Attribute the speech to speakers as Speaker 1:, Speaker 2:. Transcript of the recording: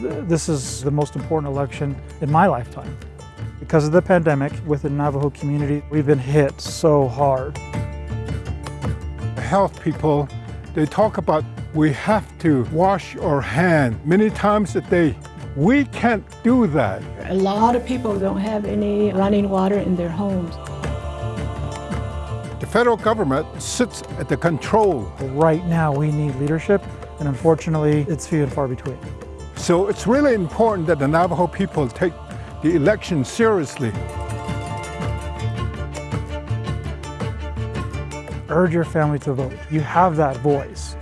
Speaker 1: this is the most important election in my lifetime. Because of the pandemic, with the Navajo community, we've been hit so hard.
Speaker 2: Health people, they talk about we have to wash our hands many times a day. We can't do that.
Speaker 3: A lot of people don't have any running water in their homes.
Speaker 2: The federal government sits at the control.
Speaker 1: Right now, we need leadership, and unfortunately, it's few and far between.
Speaker 2: So it's really important that the Navajo people take the election seriously.
Speaker 1: Urge your family to vote. You have that voice.